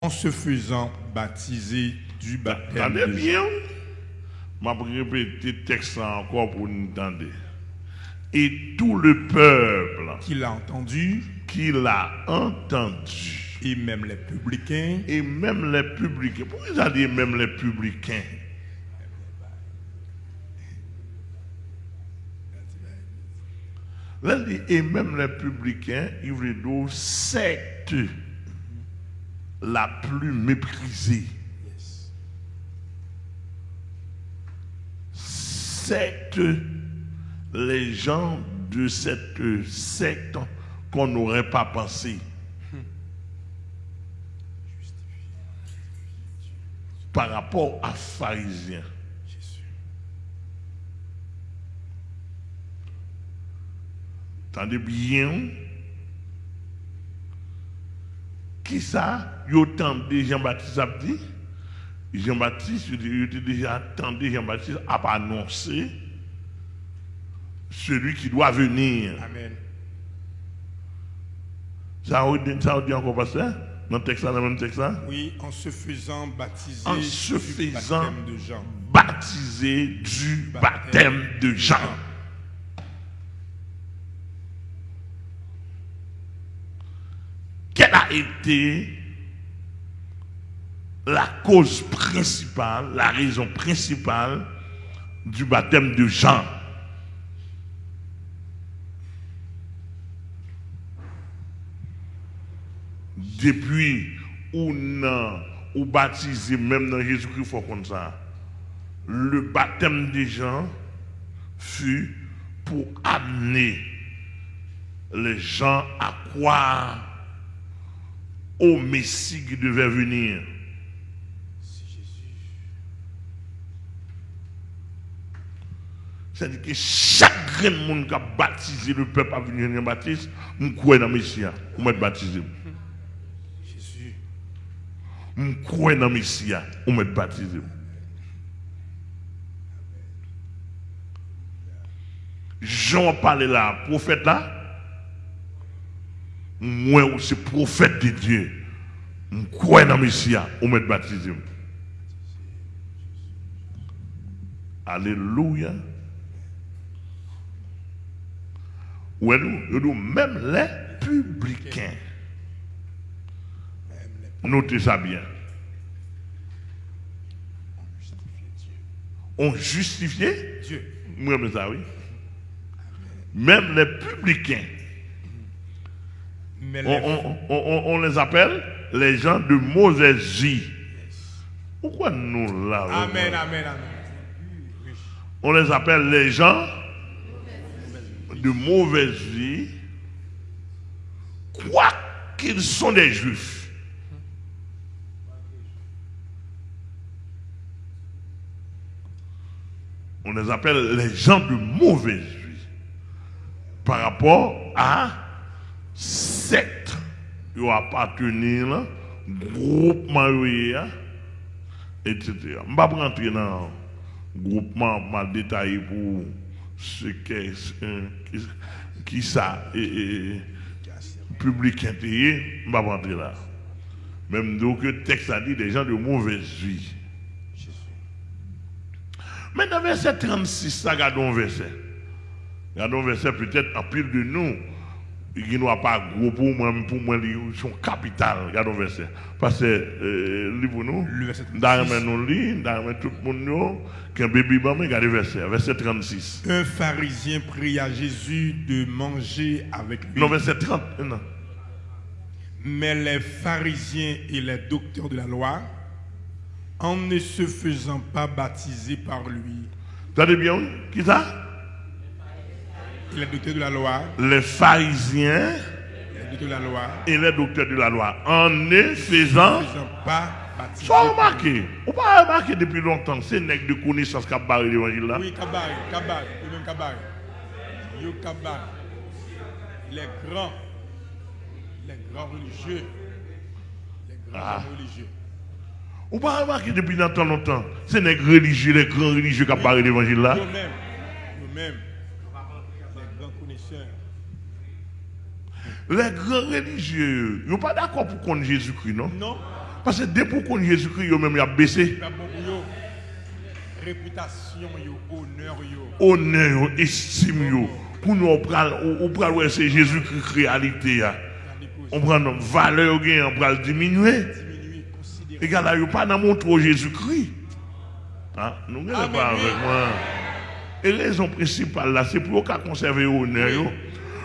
en se faisant baptiser du baptême Attendez bien. Je vais répéter le texte encore pour nous entendre. Et tout le peuple qu'il a entendu, qui l'a entendu, et même les publicains, et même les publicains, pourquoi ils ont dit même les publicains? Là, et même les publicains, ils veulent dire secte la plus méprisée. Secte, les gens de cette secte qu'on n'aurait pas pensé. Par rapport à pharisiens. Tendez bien. Qui ça? Yo tendez Jean-Baptiste a dit Jean-Baptiste, il était déjà attendu Jean-Baptiste a pas annoncé celui qui doit venir. Amen. Ça a dit, ça a dit encore pasteur? Dans le texte dans le même texte là? Oui, en se faisant baptiser En se du faisant baptême de Jean. du baptême de Jean. Quelle été la cause principale, la raison principale du baptême de Jean Depuis non, ou baptisé même dans Jésus-Christ, faut. Le baptême de Jean fut pour amener les gens à croire au Messie qui devait venir. C'est-à-dire que chaque grand monde qui a baptisé le peuple à venir Jean-Baptiste, nous croyons dans le Messie, pour m'être baptisé. Jésus. Nous croyons dans le Messie, pour m'être baptisé. Jean parlait là, prophète là, moi aussi prophète de Dieu. Je crois dans le Messie, pour m'être baptisé. Alléluia. Ouais, nous, nous, même les publicains. Notez ça bien. On justifié Dieu. Moi, mais ça, oui. Même les publicains, on, les- on- on- on- on les appelle les gens de mauvaise vie. Pourquoi nous là Amen, amen, amen. On les appelle les gens de mauvaise vie, quoi qu'ils sont des juifs. On les appelle les gens de mauvaise vie par rapport à secte qui appartenir groupement yo, etc. Je ne vais pas rentrer dans le groupement mal détaillé pour ce qu'est qui, ça et, public intérêt, je ne vais pas rentrer là. Même donc le texte a dit des gens de mauvaise vie. Mais dans verset 36, ça, regardons verset. Regardons verset peut-être en pile de nous. Il n'y a pas gros pour moi, pour moi, ils sont capital. Regardons un verset. Parce que, euh, livre nous. Le verset 36. Dans nous lit, tout le monde qu'un bébé regardez le verset, verset 36. Un pharisien prie à Jésus de manger avec lui. Non, verset 30, non. Mais les pharisiens et les docteurs de la loi, en ne se faisant pas baptiser par lui, Attendez bien, oui? qui ça? Les docteurs de la loi, Les pharisiens les docteurs de la loi, et les docteurs de la loi. En ne faisant pas baptiser. Soit remarqué, on pas remarqué depuis longtemps, c'est nègre de connaissance qui barré l'évangile là. Oui, Kabari, Kabari, et même Kabari. Yo. Les grands, les grands religieux, les grands Ah. religieux. On pas remarqué depuis longtemps, longtemps, c'est nègre religieux, les grands religieux qui a barré l'évangile là. Nous-mêmes, nous-mêmes, les grands connaisseurs. Les grands religieux, ils sont pas d'accord pour connaître Jésus-Christ, non? Non, Parce que dès pour qu'on Jésus-Christ, yo même a baissé. Réputation honneur. Honneur, estime, yo. Pour nous, on prend, on prend, ouais, c'est Jésus-Christ réalité. On prend notre valeur, gain, on prend le diminuer. Et là, il n'y a pas dans mon trop Jésus-Christ. Hein? Nous ne pas avec moi. Et la raison principale là, c'est pour qu'on conserve l'honneur. yo.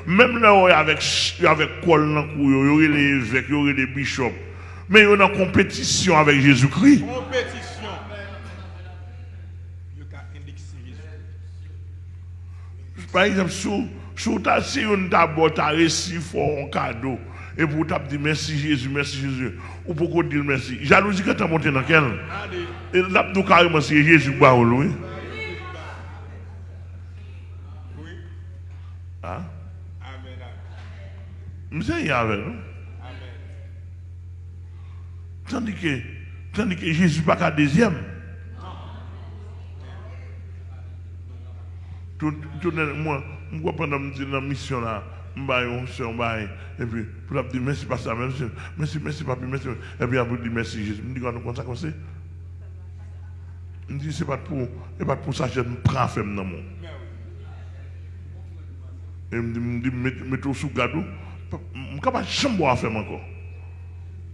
Même là, avec, avec col dans le cou, yo, il y a les évêques, il y a les bishops. Mais il y a une compétition avec Jésus-Christ. Compétition. Par exemple, sous, sous ta, si on reçu fort un cadeau, et pour t'as dit merci Jésus, merci Jésus, ou pour qu'on dise merci. Jalousie que t'as monté dans quel? Et là, nous carrément, c'est Jésus, bah. Oui. Hein? Amen. Amen. Monsieur, il y avait, non? Amen. Tandis que, tandis que Jésus pas qu'à deuxième. Tout, tout, moi, je suis dans la mission là, et puis, pour dire merci, pas ça, merci, merci, merci, papi, merci. Et puis, après, dis merci, Jésus. Je me dis, quand comme ça, comme ça. Je dis, c'est pas pour, pas pour ça que je me prends femme dans mon. Et je me dis, mets- mets-toi sous. Je ne suis pas à faire encore.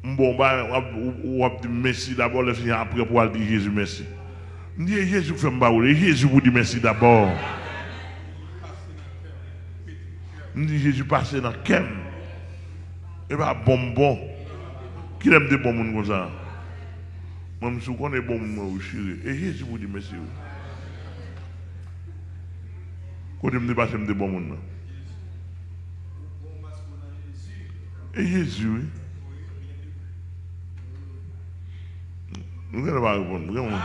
Bon, on va dire merci d'abord, après pour dire Jésus merci. Je dis, Jésus fait me Jésus vous dit merci d'abord. Je dis, Jésus passe dans cœur. Et pas bonbon. Qui aime des bonbons comme ça? Moi, je connais bon moi aussi. Et Jésus vous dit merci. Quand il me dit pas, c'est des bonbons. Et Jésus. Nous allons pas répondre, vraiment.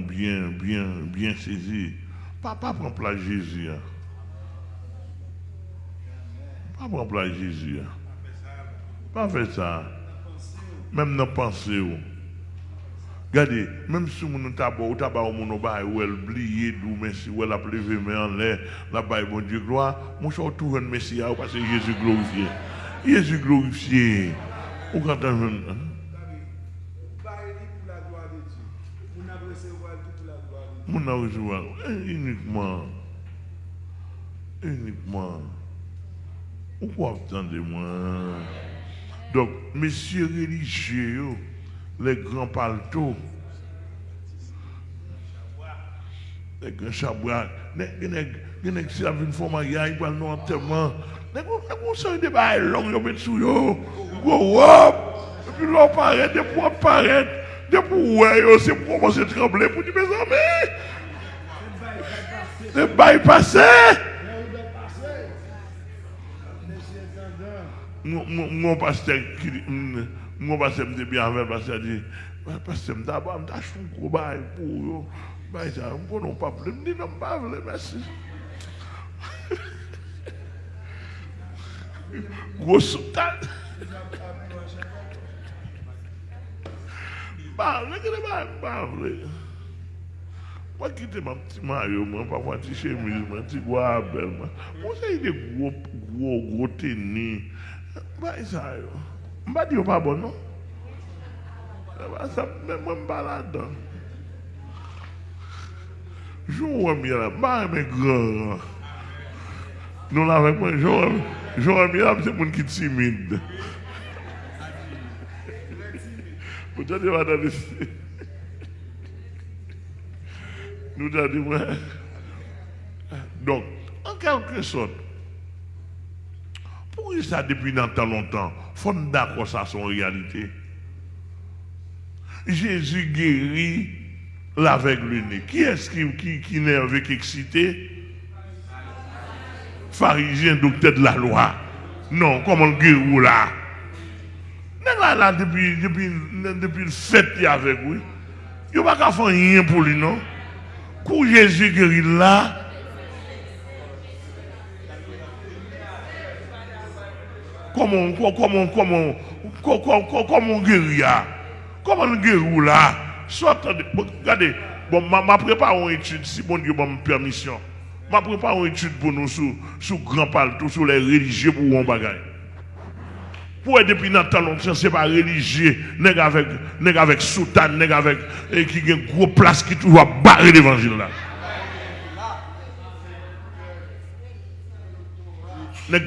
Bien, bien, bien saisi. Pas prendre place Jésus. hein. Pas prendre place Jésus. hein. Pas faire ça. Même dans la pensée. oh. Regardez, même si mon tabac ou tabac ou mon bail ou elle oublié d'où merci ou elle a levé mais en l'air, la bail bon Dieu gloire, mon choix tout un messie parce que Jésus glorifié. Jésus glorifié. Ou quand on. Mon a recevoir uniquement uniquement pourquoi attendez-moi donc messieurs religieux les grands paletots les grands chabouas les gens qui savent une fois mariage ils non enterrement les gens qui sont des bails longs ils mettent sous et puis l'on paraît des poids paraît des yo c'est pour commencer à trembler pour dire mes amis. Le bail passé Monsieur Tandin, mon, pasteur qui Mwen pasè mte bi anvel pasè di, mwen pasè mta ba mta choun kou bay pou yo. Bay sa, mwen konon pa ple, mwen di nan pa vle, mersi. Gwo soutan. Ba vle, kene ba, ba vle. Mwen kite mwen pti maryo mwen, pa mwen ti chemiz mwen, ti gwa abel mwen. Mwen se yi de gwo, gwo, gwo teni. Bay sa yo. Yo. M'a dit pas bon non? Bah ça même moi pas là-dedans. Je là, bah mais grand. Nous là avec moi, je je là, c'est mon qui timide. Vous avez pas dans Nous avons dit, ouais. Donc, en quelque sorte, pour ça depuis longtemps, faut d'accord ça son réalité. Jésus guérit l'aveugle-né. Qui est-ce qui, qui, qui nerveux, qui excité? Pharisien, docteur de la loi. Non, comment le guérir là? Là, là, depuis, depuis, depuis le a avec lui, il n'y a pas qu'à faire rien pour lui, non? Quand Jésus guérit là, comment, comment, comment, comment, comment, comment guérir là? Comment guérir là? Soit, bon, regardez, bon, ma, ma prépare une étude, si bon Dieu m'a permission. Ma prépare une étude pour nous sur, sur grand palto, sur les religieux pour un bagage. Pour être depuis dans temps longtemps, c'est pas religieux, nèg avec, nèg avec soutane, nèg avec, qui a une grosse place qui toujours barrer l'évangile là.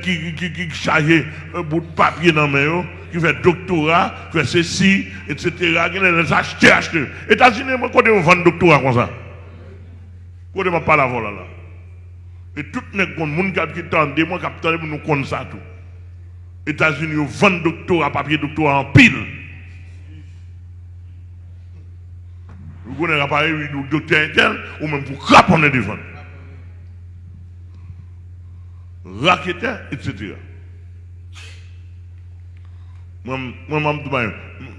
Qui, qui, un bout de papier dans la main, qui fait doctorat, qui fait ceci, etc. Qui les acheter, acheter. États-Unis, moi, quand on vend doctorat comme ça. Quand on pas la vol là. Et tout les gens qui tendent, moi qui tendent, nous connaissons ça tout. États-Unis ils vendent doctorat, papier doctorat en pile. Vous connaissez l'appareil, docteur intel, ou même pour craponner devant. Raqueteur, etc. Moi, moi,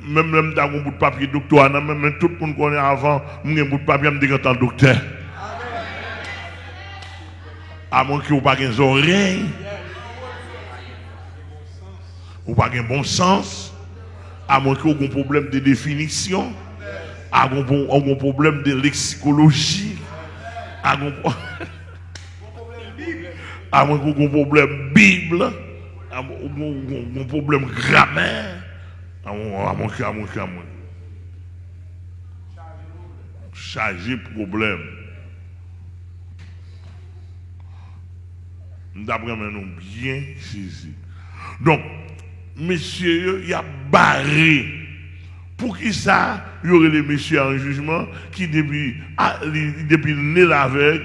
même même bout de papier doctorat, même tout le monde connaît avant, un bout de papier, je me dis docteur. À moins que vous pas pas bon sens, à moins que vous un problème de définition, à un problème de lexicologie, à moins que vous ayez un problème Bible, à moins un problème grammaire, à moins que, à moins que, à moins Charger problème. D'après nous bien saisi. Donc, monsieur, il a barré. Pour qui ça, il y aurait les messieurs en jugement qui, depuis, ah, depuis le nez avec,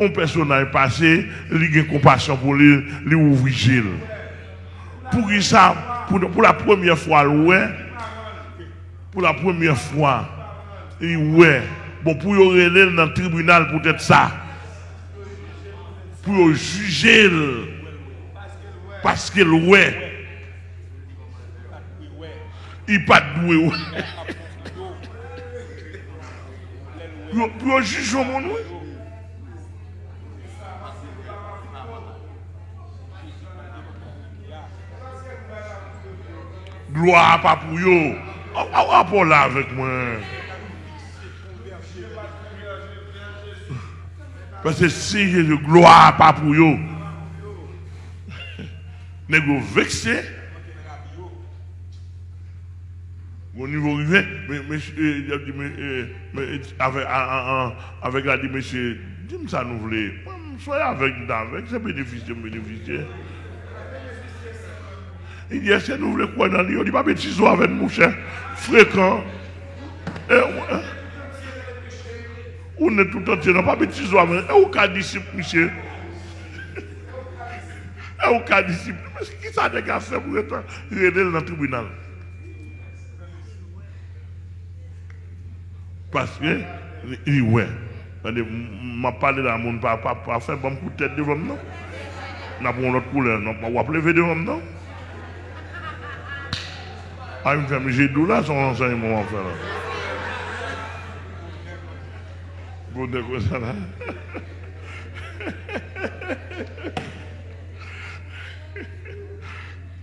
un personnage passé, il a compassion pour lui, lui ouvrir. Pour qui ça, pour, pour la première fois, ouais, pour la première fois, ouais, bon, pour y aller dans le tribunal, peut-être ça, pour juger parce qu'il ouais il pas doué pour juger mon gloire pas pour on va là avec moi Parce que si de gloire pas pour eux, vous vexé? Au niveau rivé, mais, avec, la dit, monsieur, dis-moi ça nous voulons. Soyez avec nous, avec, c'est bénéficier, bénéficier. Il dit, est-ce que nous voulons quoi dans lui? Il dit, pas petit avec nous, cher, fréquent. Et, on est tout entier, non pas soir, mais où cas disciple, monsieur? Et cas disciple? Mais qui ça fait pour être dans le tribunal? Parce que, il dit, ouais. Je parlé dans mon papa, pas faire bon coup de tête devant moi. Je pas une autre couleur, non, je vais lever devant moi. Ah, il me fait, j'ai d'où là son enseignement, faire là. Bon, de ça là?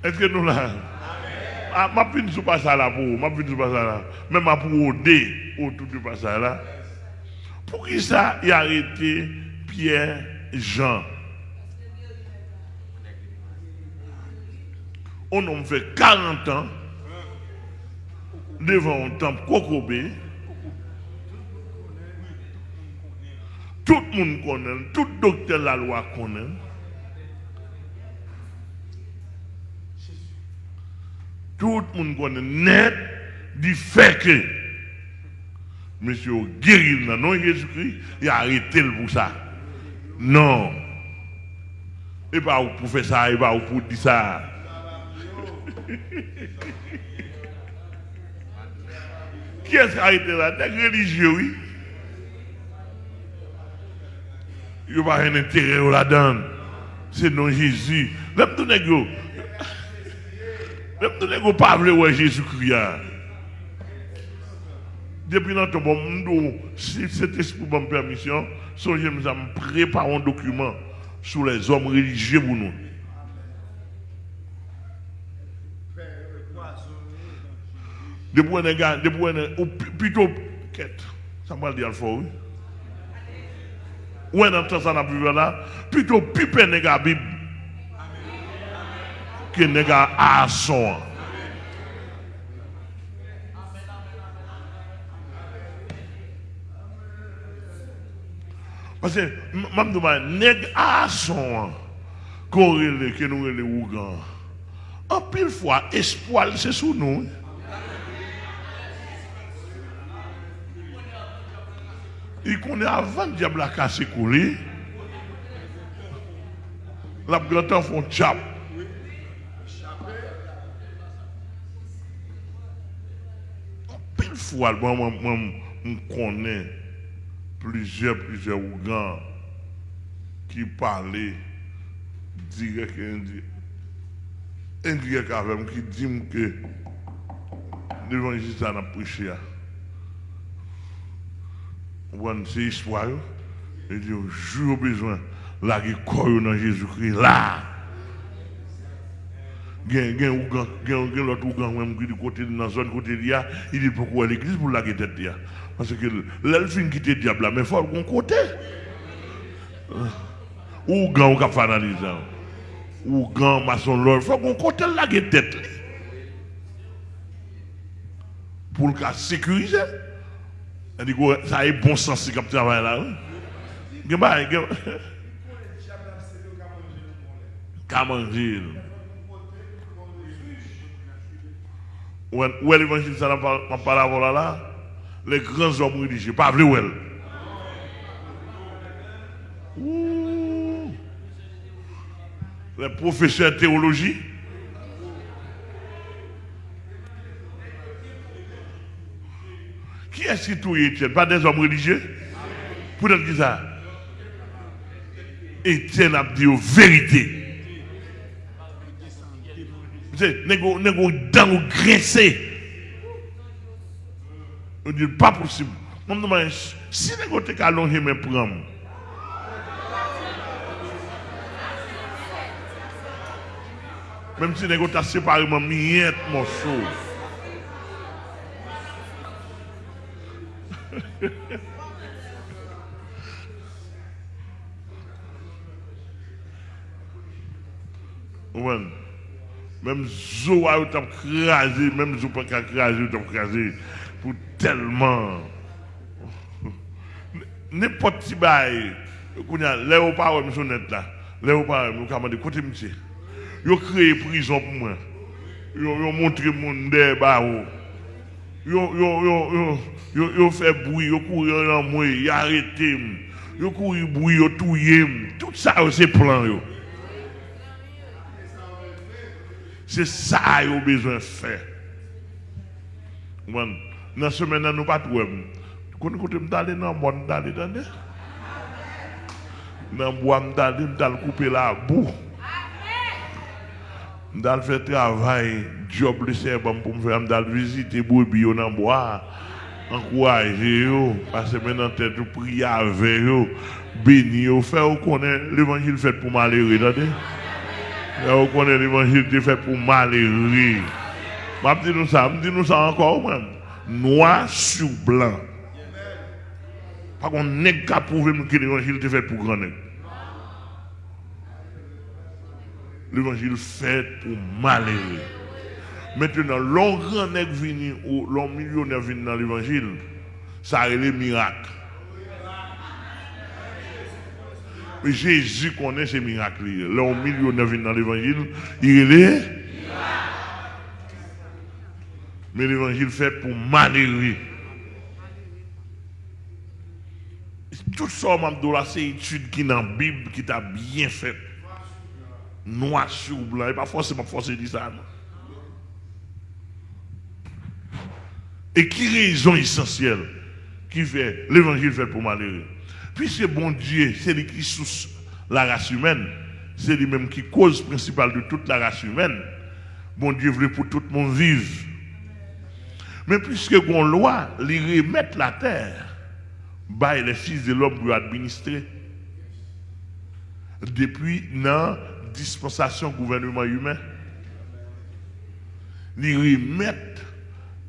Est-ce que nous là? Ah, Ma pine sous pas ça là pour ma pine sous pas ça là. Même ma pour oder autour du passage là. Pour qui ça il a arrêté Pierre Jean? On a fait 40 ans devant un temple Kokobé. Tout le monde connaît, tout docteur la loi connaît. Tout le monde connaît net du fait que monsieur guéri dans nom Jésus-Christ, il a arrêté pour ça. Non. Et pas pour faire ça, et pas pour dire ça. Qui est-ce qui a arrêté là? Des religieux, oui. Il n'y a pas un intérêt là-dedans. C'est non Jésus. Même tout n'est Même tout n'est pas Jésus-Christ. Depuis notre bon si cet esprit bonne permission, je me prépare un document sur les hommes religieux pour nous. Depuis un gars, depuis un ou plutôt quête. Ça m'a dit alpha oui. Ou un temps ça n'a plus là, plutôt piper nègre Bible. Que nègre à son. Parce que, je me demande, nègre à son, qu'on relève, que nous relève Ougan. En pile fois, espoir, c'est sous nous. Il connaît avant le diable a cassé couler. La grande font tchap. Pile fois, moi, moi, moi, je connais plusieurs, plusieurs Ougans qui parlaient direct et. Indirect avec moi, qui disent que l'évangile, ça n'a prêché. Bon, c'est histoire. Et dit, jour besoin, la corps dans Jésus-Christ, là. Gen, l'autre ougan, même qui côté, dans la zone côté d'IA, il dit pourquoi l'église pour la tête. Parce que l'elfine qui te diable là, mais il faut qu'on côté. Ougan, ou cap analyser. Ougan, maçon, il faut qu'on côté la tête. Pour le cas sécuriser. Elle dit ça est bon sens si comme travail là. Gen. Kamangil. Où est l'évangile ça n'a pas là? Les grands hommes religieux, pas vrai où elle. Les professeurs de théologie. Est-ce qui touille Étienne Pas des hommes religieux? Pour dire ça Étienne a dit vérité. Négo, négo, dans ou grincé. On dit pas possible. On me demande, si négo te allongé mes. Même si négo t'a séparé mon miette morceau. Ouais. Même zo a eu crasé, même zo pas craser, t'as crasé pour tellement. N'importe qui bail, au pas monsieur net là, au pas nous commande côté monsieur. Yo créé prison pour moi. Yo yo montré mon débat. Yo yo yo yo yo yo fait bruit, yo courir dans moi, yo arrêté. Yo courir bruit, yo touyer. Tout ça c'est plan yo. C'est ça a besoin faire. Dans la semaine, nous pas tout. Quand sommes allés dans nous allés dans le bois, nous allés couper la boue. Allons faire travail, job le serbe pour me faire, allons visiter brebis dans le bois. Encourager, passer maintenant tête, prier avec eux, bénir, faire connaître l'évangile fait pour malheureux. Attendez? Vous connaissez l'évangile qui fait pour malheureux. Je dis nous ça, je dis nous ça encore même. Noir sur blanc. Par contre, n'est qu'à prouver que l'évangile fait pour grand L'évangile fait pour malheureux. Maintenant, l'on grand nègre vini ou l'on millionnaire vini dans l'évangile, ça a les miracles. Mais Jésus connaît ces miracles. Au millionnaire vient dans l'évangile, il est. Mais l'évangile fait pour malheureux. Tout ça, c'est une étude qui est dans la Bible, qui t'a bien fait. Noir sur blanc. Et pas forcément forcé de dire ça. Non? Et qui raison essentielle qui fait l'évangile fait pour malheureux? Puisque bon Dieu, c'est lui qui sous la race humaine, c'est lui-même qui cause principale de toute la race humaine. Bon Dieu voulait pour tout le monde vivre. Mais puisque bon loi, lui remettre la terre, bah, les fils de l'homme pour administrer. Depuis la dispensation gouvernement humain, lui remettre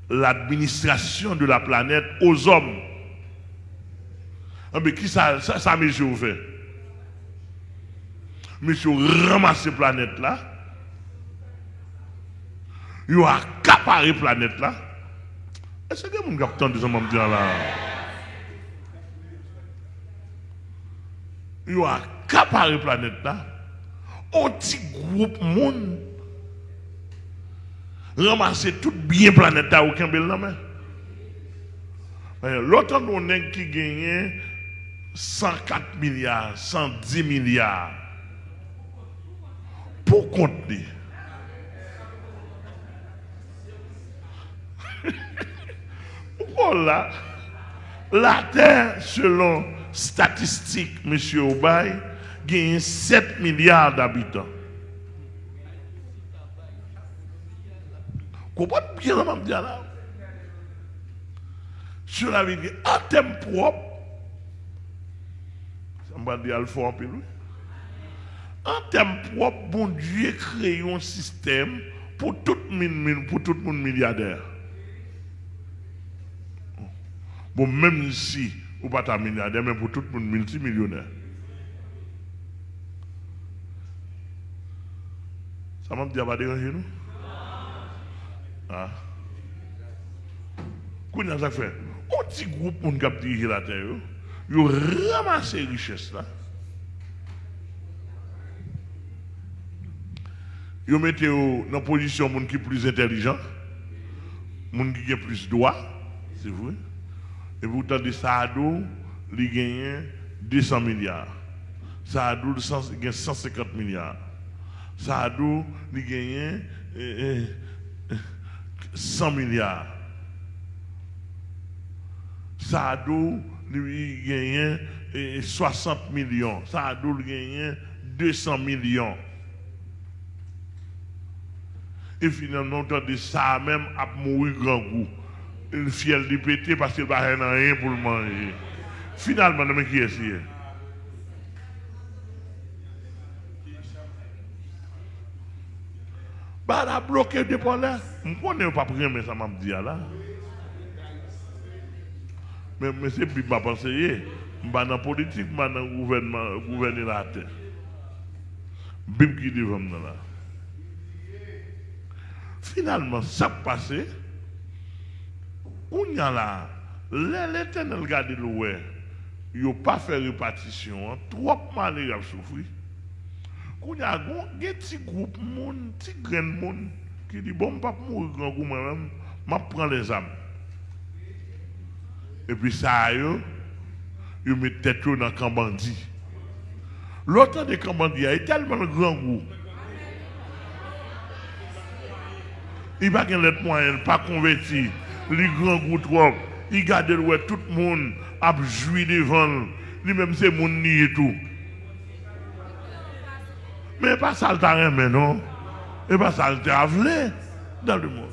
l'administration de la planète aux hommes. Ah, mais qui ça, ça, ça monsieur fait Monsieur ramasse la planète là. Il a accaparé la planète là. Est-ce que entendu ça me dire là? Ils ont accaparé la planète là. Petit groupe monde ramasser tout bien planète là aucun bel main. L'autre on qui gagne 104 milliards, 110 milliards pour contenir. Pourquoi là, la Terre, selon statistiques, M. Obay, gagne 7 milliards d'habitants. Comprenez bien ce que je là? Sur la vie, en termes propres, ça dit Alpha en pile, oui. En termes propres, bon Dieu a créé un système pour tout le monde, pour tout le monde milliardaire. Bon, même si ou pas ta milliardaire, mais pour tout le monde multimillionnaire. Ça m'a dit, va déranger nous? Ah. Qu'on a ça fait? Un petit groupe pour nous diriger la terre, ils ont ramassé les richesses là. Ils mis dans une position de qui est plus intelligent, monde qui a plus droit, c'est vrai. Et vous entendez Saadou, il gagne 200 milliards. Saadou, il gagne 150 milliards. Saadou, il gagne 100 milliards. Saadou, il gagne 60 millions. Saadou, il gagne 200 millions. Et finalement, on entend ça même à mourir grand goût. Le fiel de péter parce qu'il n'a rien pour le manger. Finalement, mais qui est? Bah, la bloqué de là. Je ne connais pas mais ça m'a dit là. Mais, mais c'est plus ma pensée. Je suis dans la politique, je suis dans le gouvernement, gouverner la. Bim qui dit là. Finalement, ça passé. On y a là, l'éternel regarde le il n'a pas fait répartition, trop mal il a souffert. Qu'on y a un petit groupe, un petit grand monde qui dit Bon, pas mourir grand groupe moi-même, je prends les âmes. Et puis ça, il met tête dans le camp bandit. L'autre des camp bandit est tellement grand groupe. Il va pas l'être moyen, pas converti. Les grands trop. Il garde tout le monde a joui devant. Lui-même, c'est mon nid et tout. Mais pas ça le terrain, mais non. Et pas ça le dans le monde.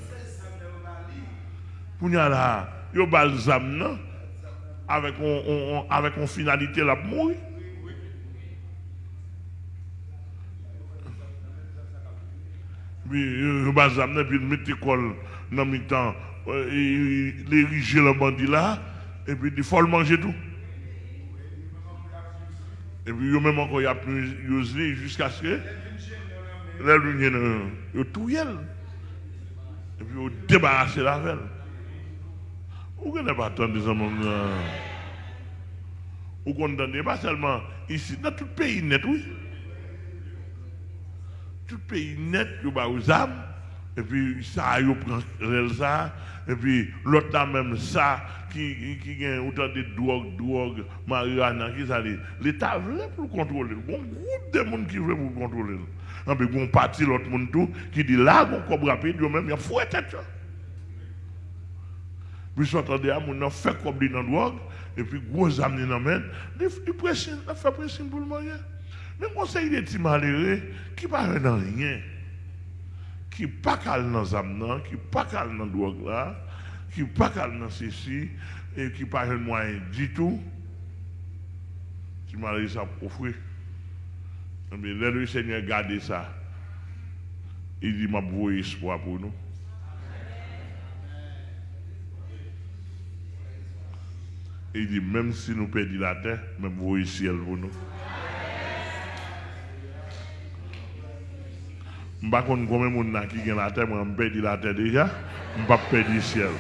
Pour nous là, y a balsam, non? Avec une avec on finalité pour mourir. Puis, il balsam, puis il met l'école dans le temps, il ériger le bandit là, et puis il faut le manger tout. Et puis, il même encore, il a plus jusqu'à ce que la lumière, il tout Et puis, il débarrasser la velle. Vous ne pas attendre des hommes. Vous condamnez pas seulement ici, dans tout le pays net, oui. Tout pays net, il y a aux âmes. Et puis, ça, il prend ça. Et puis, l'autre là même, ça, qui, qui, a autant de drogue, drogue, marijuana, qui ça L'État veut pour contrôler. Bon groupe de monde qui veut pour contrôler. Et puis, bon parti, l'autre monde tout, qui dit là, on comme rapide, même, il y a fouet tête. Puis, s'entendez à mon fait comme dans drogue, et puis, gros amener dans main, il il fait pression pour le marier. Mais conseil des petits malheureux qui ne parlent dans rien? Qui pas calme dans âme qui pas calme dans drogue là, qui pas calme dans ceci et qui pas un moyen du tout. Tu m'as dit ça pour. Mais le Seigneur garde ça. Il dit m'a voué espoir pour nous. Il dit même si nous perdons la terre, même vous ciel pour nous. Mba kon gome moun na ki gen la te, mwen pedi la te deja, mba pedi siel.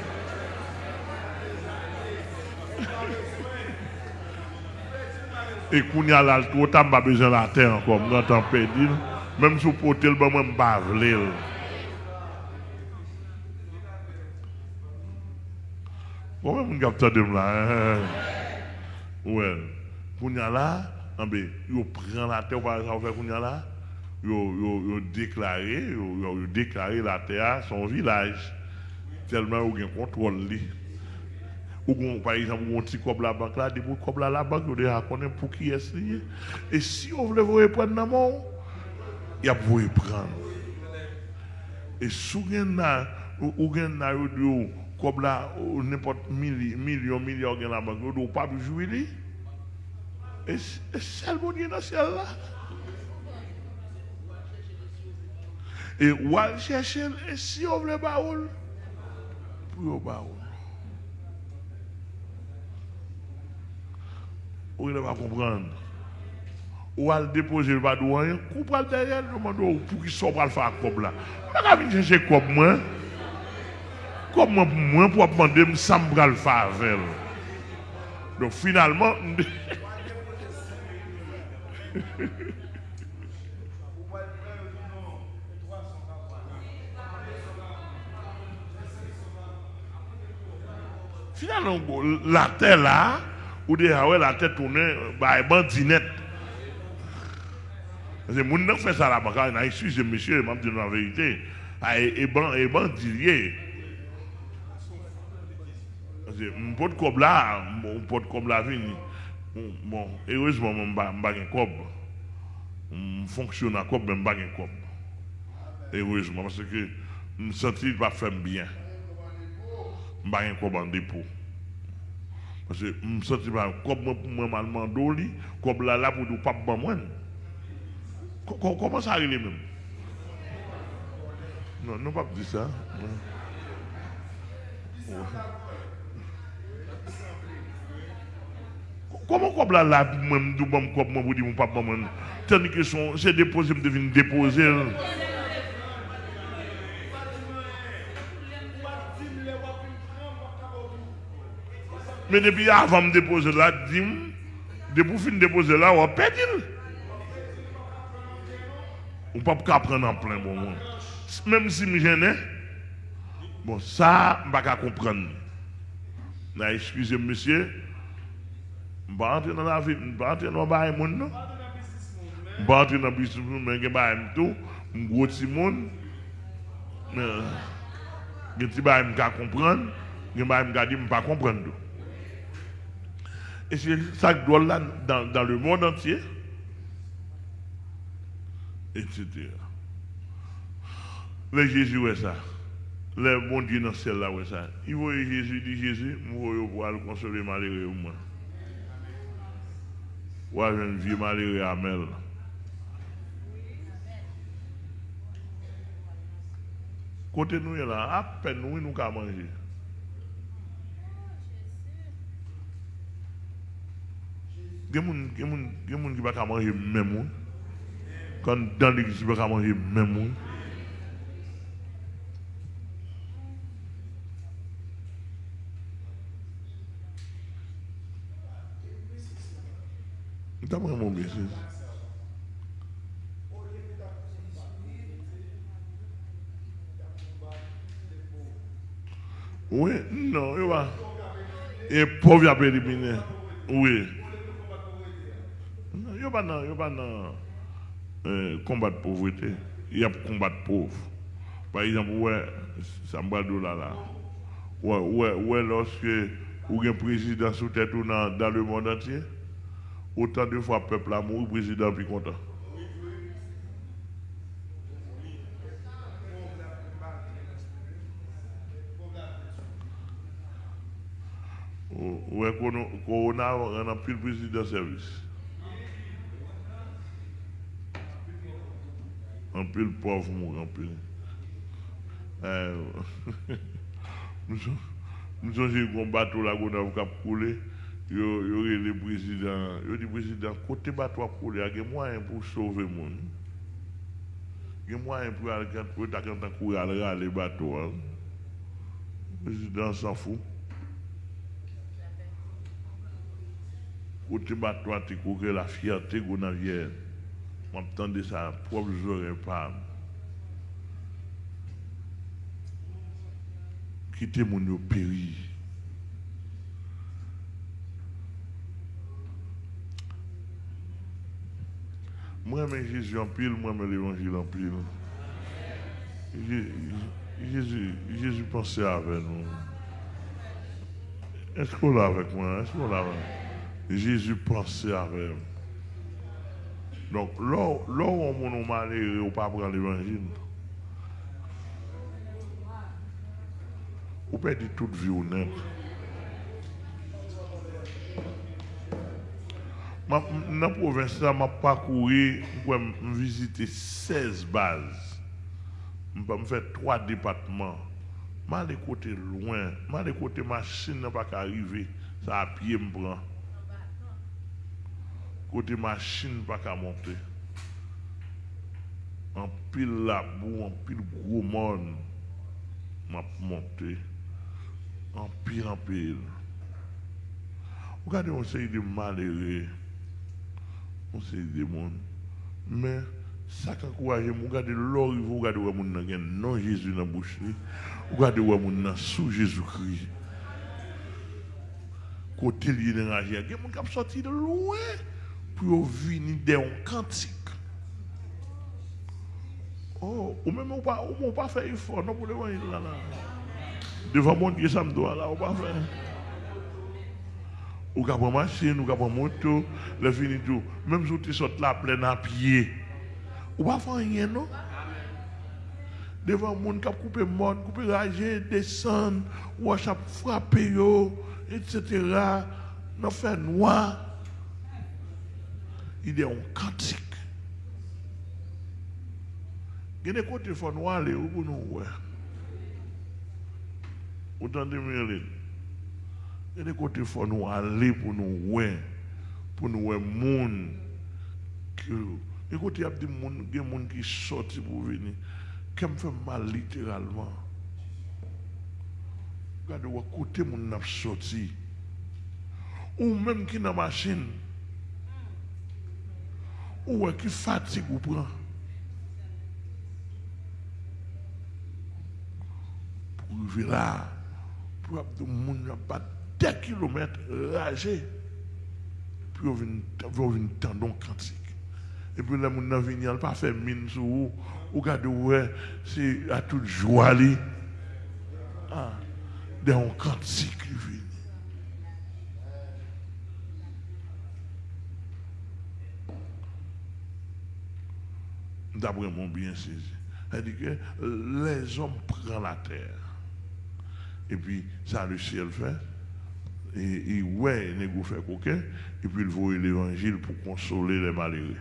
e koun ya lal tou, ta mba bezen la te ankom, nan tan pedi. Mem sou potel, ba mwen bavle. Kome moun kap ta dem la? Eh, eh, eh. Ouè, koun ya la, anbe, yo pren la te, wapare sa wapè koun ya la, yo déclaré, déclaré la terre, son village. Tellement yo gen contrôle. Ou gon, par exemple, ou un petit cob la banque là, des bouts cob là la banque, vous déjà connaître pour qui est lié. Et si on veut vous prendre dans mon, il y a prendre. Et vous avez ou ou gen yo di cob là, ou n'importe milli- million, million gen la banque, ne pas jouer li. Et c'est le bon Dieu dans ciel là. Et ou al chercher, et si on veut baoul, pour baoul. Ou il va comprendre. Ou al déposer le badou rien, ou pas le derrière, demande ou pour qu'il soit le faire comme là. On va venir chercher comme moi. Comme moi, pour moi, pour demander, semble le faire avec. Donc finalement, finalement, la terre là, ou déjà, ouais, la tête tournée, bah, bandinette. Que mon n'a fait ça là-bas, quand il a excusé monsieur, m'a dit la vérité. Ah, Et et ban- et bandilier. Mon pote comme là, mon pote comme là. Bon, heureusement, je n'ai pas de cob. Je fonctionne à cob, mais je n'ai pas de cob. Heureusement, parce que je me sentis pas faire bien. Je n'ai pas en dépôt. Parce que je me pas cob moi pour moi mal mandoli, cob là là pour ne pas me moi. Co- co- Comment ça arrive même? Non, non, pas dire ça. Comment comme là, là, même, bon, comme moi, vous dites, mon papa, moi, tandis que c'est déposé, me devine déposer. Mais depuis avant de déposer là, dis-moi, depuis fin déposer là, on va perdre. On ne peut pas prendre en plein bon moment. Même si je gêne, bon, ça, je ne peux pas comprendre. Excusez monsieur, je ne vais pas entrer dans la vie, je ne vais pas entrer dans le monde. non. Je ne vais pas entrer dans le business, mais je vais pas tout. Je suis gros monde. Je ne vais pas comprendre. Je ne vais pas comprendre. Et c'est ça que doit là dans, dans le monde entier. Etc. Le Jésus, ouais ça. Le bon Dieu dans le ciel là, ouais ça. Il voit Jésus, dit Jésus, moi, je vais le consoler malheureux. Moi. Ouais, je ne vis malheureux à Mel. Côté nous, là, à peine nous, nous avons manger. Gen moun ki baka manje men moun. Kon dan l'Eglise ki baka manje men moun. Mta mwen moun beses. Ouwe, non, yo ba. E pov ya pe di bine. Ouwe. A pas dans, euh, combat de pauvreté. Il y a combat de pauvre. Par exemple, ouais, dit là là. Ouais, ouais, ouais, lorsque avez un président sous tête ou dans, dans le monde entier, autant de fois le peuple a mouru, président plus content. Ouais, Corona, on a plus le président de service. Un peu le pauvre mourant, un peu. Euh, nous sommes un bateau là qu'on a coulé. Yo yo le président, yo dit président côté bateau a coulé, il y a des moyens pour sauver le monde. Il y a des moyens pour aller quand quand courir aller le bateau. hein. Le président s'en fout. Côté bateau, tu que la fierté qu'on a vient. M'entendez ça, propre j'aurais pas. Quittez mon yo péri. Moi, mais Jésus en pile, moi, mais l'évangile en pile. Jé- Jésus, pensait avec nous. Est-ce qu'on l'a avec moi? Est-ce qu'on l'a Jésus pensait avec nous. Donc, là, où on est malheureux, on pas prendre l'évangile. On peut dire toute vie honnête. Ma- Dans la province, je m'a parcouru, me visiter 16 bases. Je faire trois départements. Je aller côté loin. Je aller côté machine n'a pas qu'à arriver. Ça à pied me prend. Côté machine pas qu'à monter. En pile la boue, en pile gros monde. M'a monté. En pile en pile. Regardez, on sait de malheureux. On sait des monde. Mais ça qui encourage, regardez l'or, vous regardez où mon nan non Jésus dans la bouche. Regardez où mon nan sous Jésus-Christ. Côté lié vie, il y a sortis de loin pour venir dans un cantique. Oh, ou même on pas, on pas faire effort, non pour l'évangile là, là. Devant mon Dieu, ça me doit là, on pas faire. Ou ka prendre machine, ou ka prendre moto, le fini tout. Même si tu sortes là plein à pied. Ou pas faire rien, non? Devant le monde qui a coupé monde, coupé ragé, descendre, ou à frapper, etc. Dans fait noir. il est un cantique. Il y a des côtés où nous aller pour nous Autant de Merlin. Il y a des côtés où nous aller pour nous voir. Pour nous voir monde. Il y a des gens qui sortent pour venir. Qui me fait mal littéralement. Regardez, côté mon n'a sorti. Ou même qui dans la machine. Ou qui fatigue ou prend? Pour arriver là, pour des gens qui pas 10 km ragé. Puis on vient on vient tendon cantique. Et puis là, mon vient, il pas fait mine sur vous. Ou regardez, ouais, c'est à toute joie. Ah, un cantique, il D'après mon bien saisi. C'est-à-dire que les hommes prennent la terre. Et puis, ça le ciel fait. Et, ouais, il négo fait coquin. Et puis, il voit l'évangile pour consoler les malheureux.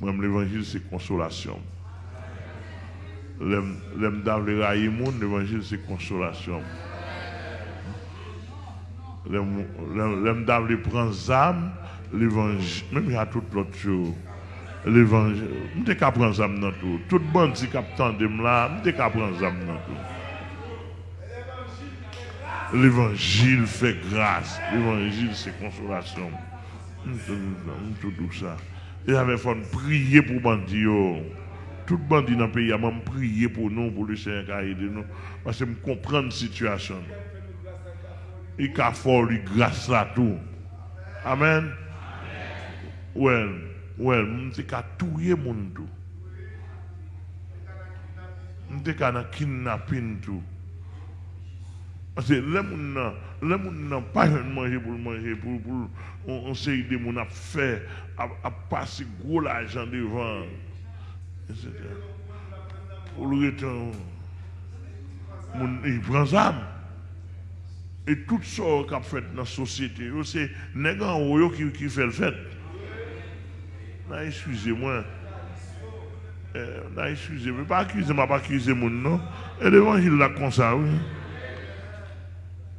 Moi, l'évangile, c'est consolation. L'aime l'aime d'avler railler monde, l'évangile, c'est consolation. L'aime l'aime- l'aime d'avler prendre âme, l'évangile, même il a toute l'autre chose. L'évangile, je qu'à prendre âme dans tout. Tout bandit qui attend de là, je qu'à prendre âme dans tout. L'évangile fait grâce. L'évangile, c'est consolation. Tout- ça. Et avait faut prier pour bandit. Tout bandit dans le pays a même prié pour nous, pour le Seigneur qui a aidé nous. Parce que je comprends la situation. Il a fait grâce à tout. Amen. Ouais, ouais, je qu'à tuer mon tout. Je qu'à kidnapper tout. Parce que les gens pas manger pour manger, on, on sait des gens à à, passer gros l'argent devant, etc. Pour le retour, moun- il prend ça. Et tout ça qu'a fait dans la société, c'est les gens qui, qui fait le fait. nan esuze mwen. Nan esuze mwen. Pa akuse mwen, pa akuse moun non. E devan jil la konsa wè.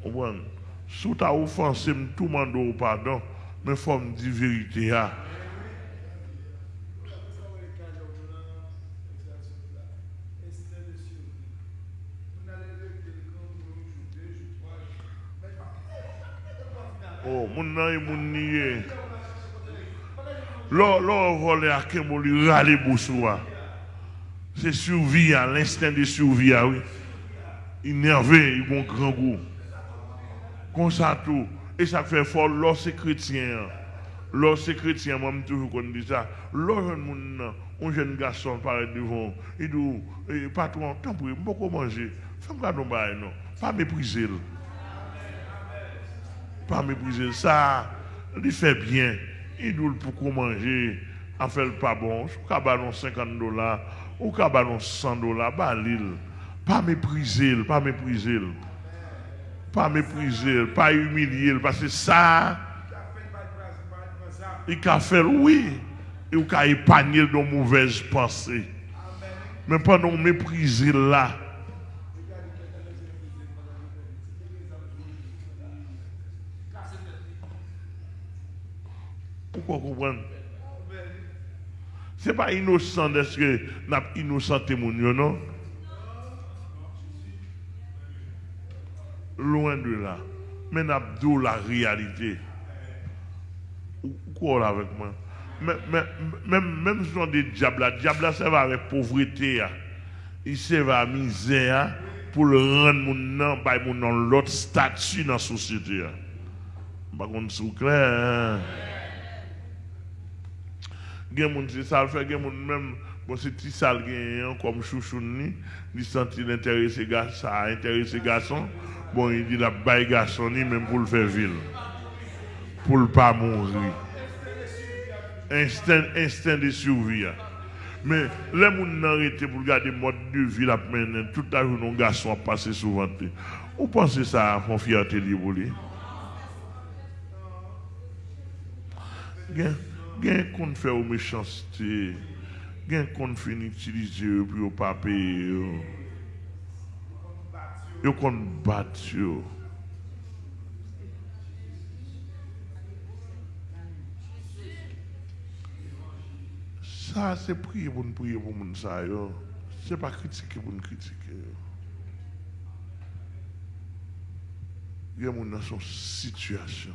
Ouwen, sou ta ofanse m tou mando ou pardon, men fòm di verite ya. Ah. Oh, moun nan e moun niye. Lò volé à Kembo, lui râler boussoua. C'est survie, l'instinct de survie, oui. Énervé, il a un grand goût. Comme ça tout. Et ça fait fort, c'est chrétien. C'est chrétien, moi, je toujours qu'on dit ça. Nan, un jeune garçon paraît devant. Il dit, eh, patron, tant pour beaucoup manger. Fais-moi non, non. Pas mépriser. Pas mépriser. Ça, il fait bien. Il dit pour qu'on manger, en fait pas bon. Ou ka ballon 50 dollars, ou ka ballon 100 dollars, bah l'île. Pas mépriser, pas mépriser. Pas mépriser, pas humilier, parce que ça, il a fait, oui, il a épargné de mauvaises pensées. Mais pas non mépriser là. Pourquoi comprendre? Ce n'est pas innocent d'être que nous avons innocenté non? Loin de là. Mais nous avons la réalité. Ou quoi là avec moi? Même, même si on dit diable, diable ça va avec pauvreté. là. Il se va à misère là, pour le rendre mon nom, mon nom l'autre statut dans la société. là. Par contre, c'est clair. Gen moun se sal fait gen moun même bon c'est petit sale gen hein, comme chouchou ni il sentit l'intéressé garçon ça intéressé garçon bon il dit la bail garçon ni même pour le faire ville pour le pas mourir. Instinct instinct de survie mais les moun nan arrêté pour garder mode de vie la mener toute la journée un garçon a passé souvent ou pensez ça font fierté li lui? Gen gen qu'on fait aux méchanceté gen qu'on fin utiliser eux pour pas payer yo. Yo qu'on bat yo. Ça c'est prier pour nous prier pour ça yo. C'est pas critiquer pour nous critiquer il y a moun dans son situation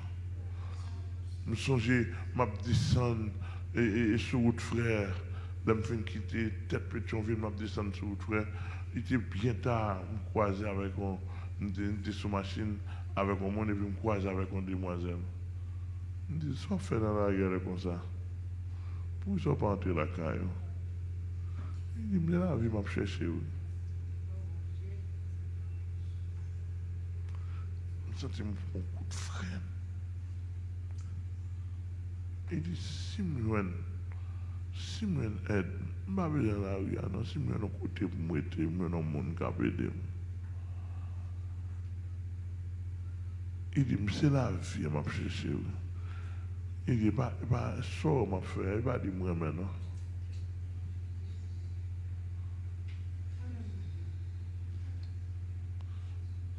nous songeons, m'a descendre et, et, et sur route frère, là me fin quitter tête Pétionville, m'a descendre sur route frère. Il était bien tard, me croiser avec un, une sous machine avec un monde et puis me croiser avec une demoiselle. Je me dis, ça fait dans la guerre comme ça. Pourquoi ça pas entrer la caille? Il dit, la vie m'a cherché. Je me sens un coup de frein. e di simwen, simwen ed, mba bejan la riyan nan, simwen an kote pou mwete, mwen an moun kap edem. E di mse la vi an ap chese ou. E di e pa so an ap fwe, e pa di mwen menan.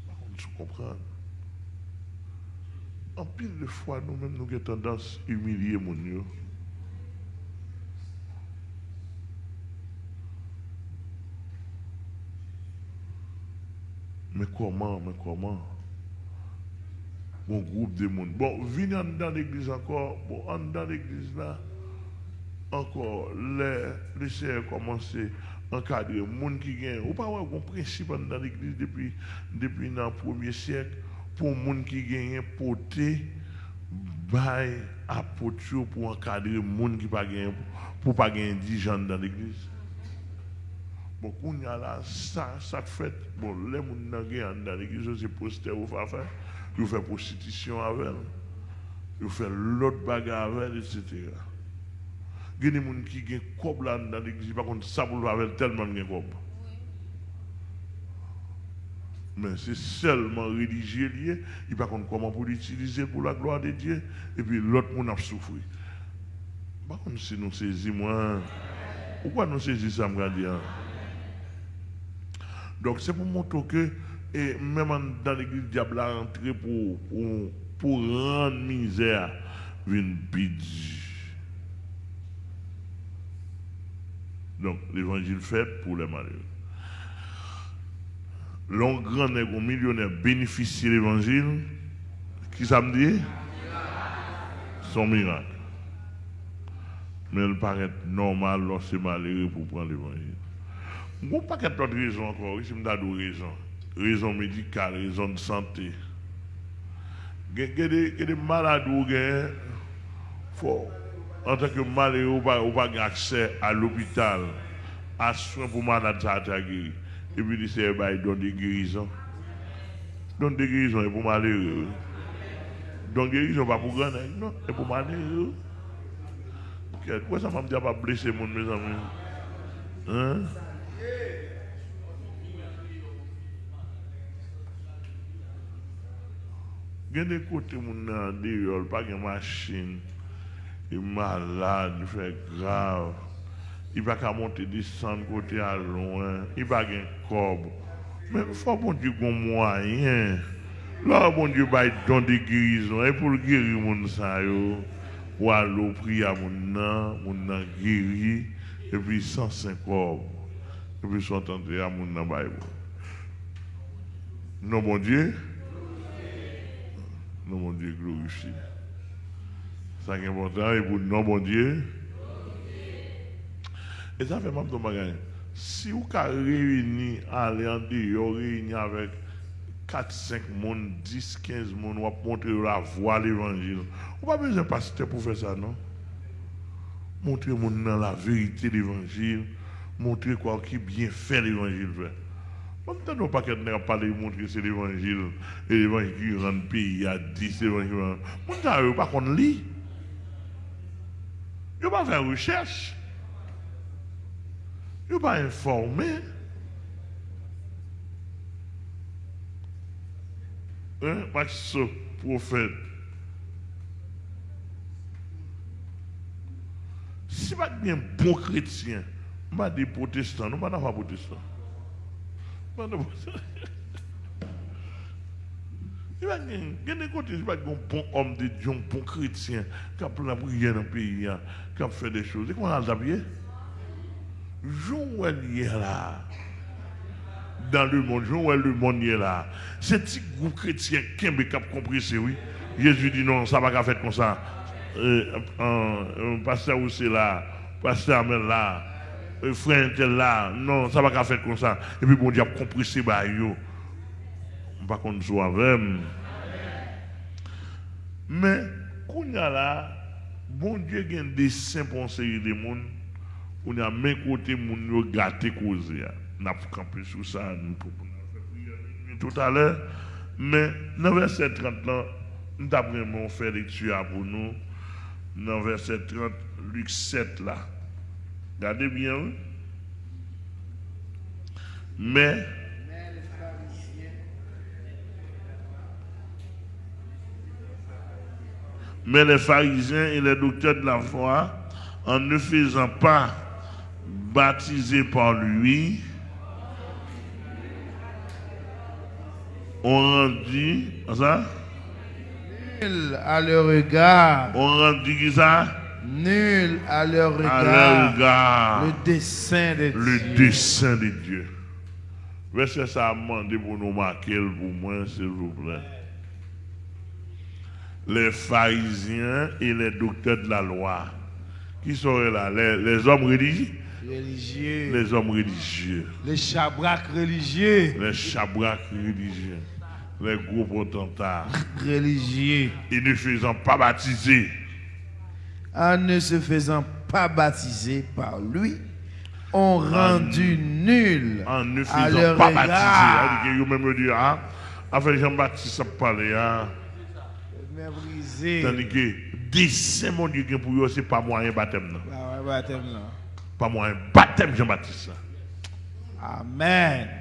Bakon sou kompran. En pile de fois, nous-mêmes, nous avons tendance à humilier mon Dieu. Mais comment, mais comment? Bon groupe de monde. Bon, venez en dans l'église encore. Bon, en dans l'église là, encore, les, les commencent à encadrer les gens qui gagnent. Ou pas un principe dans l'église depuis, depuis le premier siècle? Pour les gens qui gagnent porter bail à poteau pour encadrer les gens qui pas gagner pour pas gagner 10 gens dans l'église. Bon, quand y a là, ça, ça fait, bon, les gens qui gagnent dans l'église, c'est poster ou faire faire, ils font prostitution avec ils font l'autre bagarre avec etc. Il y a des gens qui gagnent cob dans l'église, par contre, ça pour avec tellement de cob. Mais c'est seulement religieux lié, il pas contre comment pour l'utiliser pour la gloire de Dieu, et puis l'autre monde a souffert. Par contre, si nous saisissons, pourquoi nous saisissons ça, dire? Donc c'est pour montrer que, et même dans l'église, le diable a entré pour, rendre misère une. Donc l'évangile fait pour les malheureux. L'on grand nègre millionnaire bénéficie de l'évangile. Qui ça me dit? son miracle. Mais il paraît normal lorsque malheureux pour prendre l'évangile. Il y a paquet d'autres raisons encore, ici, je me raison. Raison médicale, raison de santé. Il y a des, malades où en tant que malheureux, ou pas, pas accès à l'hôpital, à soins pour malades ça a été guéri. Et puis il sait, bah, il donne des guérisons. Donne des guérisons, et pour malheureux. Donne guérison pas pour grand, non, et pour malheureux. Pourquoi ça m'a dit pas blesser mon mes amis Hein Gen de kote moun nan deyol, pa gen masjin, e malade, fè grave Il va pas monter descendre côté à loin, il va de corps. Mais il faut bon Dieu qu'on moyen. Là, bon Dieu va don de guérison, et pour guérir moun sa yo, ou aller prier à moun nan, moun nan guéri, et puis 105 corps. Et puis sont entrés à nan Bible. Non, mon Dieu. Non, mon Dieu, glorifié. Ça important, et pour non, mon Dieu. Et ça fait même de. Si vous avez réuni, aller en dehors, réuni avec 4, 5 monde, 10, 15 monde, vous montrer la voie de l'évangile. Vous n'avez pas besoin de pasteur pour faire ça, non? Montrer la vérité de l'évangile, montrer quoi qui bien fait l'évangile fait. On peut pas qu'elle n'a pas parlé montrer c'est l'évangile, et l'évangile qui rend le pays à 10 l'évangile. On ne peut pas qu'on lit. Il ne pas faire recherche. Il ne pas informer. Hein, parce ce prophète. Si pas bien bon chrétien, pas des protestants, nous protestants. Pas protestants. Il va y va un bon homme de Dieu, un bon chrétien, qui a pris la prière dans le pays, hein, qui a fait des choses. Et qu'on a Joël est là. Dans le monde, Joël le monde est là. C'est petit groupe chrétien qui a compris, c'est oui. Jésus dit non, ça va pas faire comme ça. Euh, pasteur c'est là, pasteur Amel là, frère tel là, non, ça va pas faire comme ça. Et puis bon Dieu a compris c'est bah yo. Par contre, soit avec. Mais, quand y a là, bon Dieu a des saints pour enseigner des monde. On a même côté moun yo gâté cause ya. N'a pas campé sur ça tout à l'heure. Mais dans verset 30 là, nous avons vraiment fait lecture pour nous. Dans verset 30, Luc 7 là. Regardez bien. oui. Mais Mais les pharisiens et les docteurs de la foi, en ne faisant pas baptiser par lui, ont rendu, ça, nul à leur regard, ont rendu qui ça, nul à leur à leur regard, le dessein de le Dieu. dessein de Dieu. Verset ça demandé pour nous marquer pour moi, s'il vous plaît? Les pharisiens et les docteurs de la loi. Qui seraient là? Les, les hommes religieux religieux, Les hommes religieux. les chabraques religieux, Les chabraques religieux. Les gros potentats. religieux, Et ne faisant pas baptiser. en ne se faisant pas baptiser par lui, ont rendu nul En ne à faisant leur pas baptiser. dire, ah, enfin Jean-Baptiste a parlé, ah. Méprisé. Tandis que, dessein mon Dieu, pour eux, c'est pas moyen baptême. non? Ah ouais, baptême là. Pas moyen baptême Jean-Baptiste. Amen.